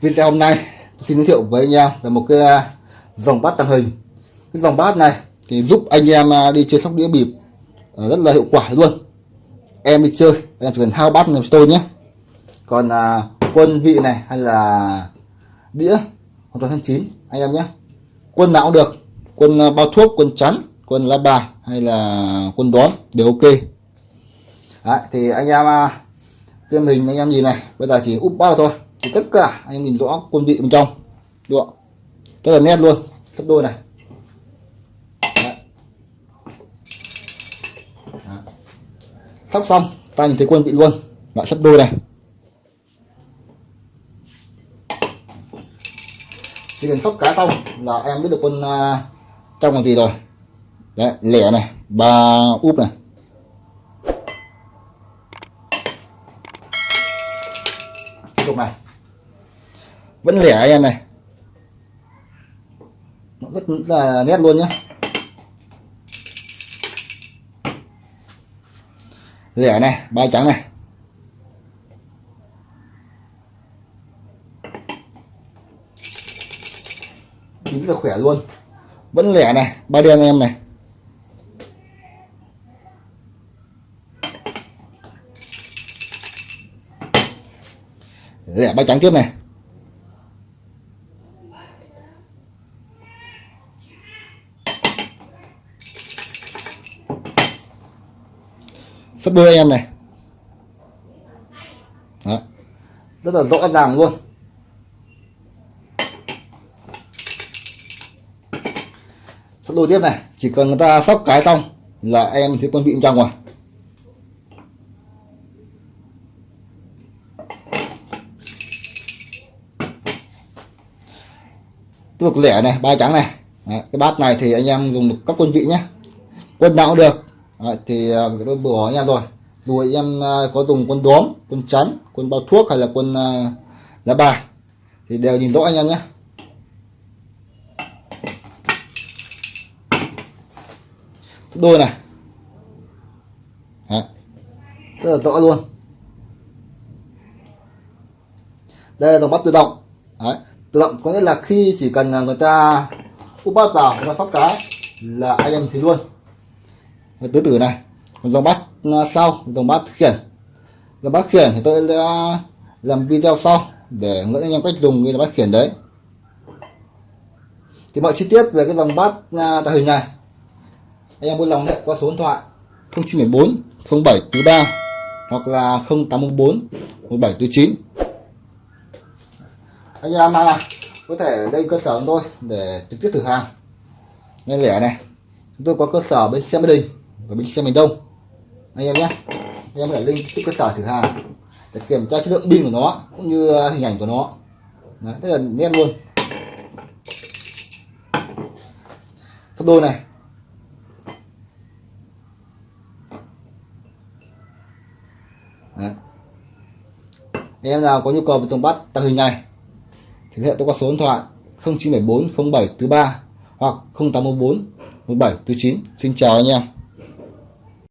video hôm nay tôi xin giới thiệu với anh em về một cái à, dòng bát tàng hình. Cái dòng bát này thì giúp anh em à, đi chơi sóc đĩa bịp à, rất là hiệu quả luôn. Em đi chơi anh em chỉ cần hao bát này cho tôi nhé. Còn à, quân vị này hay là đĩa hoàn toàn tháng chín anh em nhé. Quân nào cũng được. Quân bao thuốc quân chắn quân lá bà hay là quân đón đều ok. Đấy, thì anh em trên hình anh em gì này bây giờ chỉ úp bao thôi thì tất cả anh nhìn rõ quân vị bên trong. Được không? rất là nét luôn. Sắp đôi này. Đấy. Đấy. sóc xong ta nhìn thấy quân vị luôn. Lại sắp đôi này. Chỉ cần sóc cá xong là em biết được quân uh, trong là gì rồi. Đấy lẻ này ba úp này. Lúc này vẫn lẻ anh em này. Nó rất là nét luôn nhé lẻ này, ba trắng này. Chính là khỏe luôn. Vẫn lẻ này, ba đen em này. Lẻ ba trắng tiếp này. Sắp đôi em này. Đó. rất là rõ ràng luôn. Sắp đôi tiếp này. Chỉ cần người ta sóc cái xong là em thấy quân vị trong rồi tiếp tục lẻ này ba trắng này. Đấy, cái bát này thì anh em dùng được các quân vị nhé. Quân nào cũng được. Đấy, thì uh, tôi bừa anh em rồi dù anh em có dùng quân đốm quân chắn quân bao thuốc hay là quân uh, lá bài thì đều nhìn rõ anh em nhé đôi này Đấy. rất là rõ luôn đây là dòng bắt tự động Đấy. tự động có nghĩa là khi chỉ cần à, người ta úp bắt vào người ta sóc cái là anh em thấy luôn tứ tử này còn dòng bát à, sau dòng bát khiển. Dòng bát khiển thì tôi sẽ làm video sau để hướng dẫn anh em cách dùng cái bát khiển đấy. Thì mọi chi tiết về cái dòng bát à, tạo hình này anh em vui lòng điện qua số điện thoại 0914 0743 hoặc là 0814 1749 anh em à, có thể lên cơ sở của tôi để trực tiếp thử hàng. Ngay lẻ này chúng tôi có cơ sở bên xe Mỹ Đình của bên xe miền Đông. Anh em nhé anh em có thể lên tiếp cơ sở thử hàng để kiểm tra chất lượng pin của nó cũng như à, hình ảnh của nó. Đấy, rất là nét luôn. Sắp đôi này. Đấy. em nào có nhu cầu về tổng bắt tăng hình này thì hệ tôi qua số điện thoại 0974 07 43 hoặc 0814 17 49 xin chào anh em.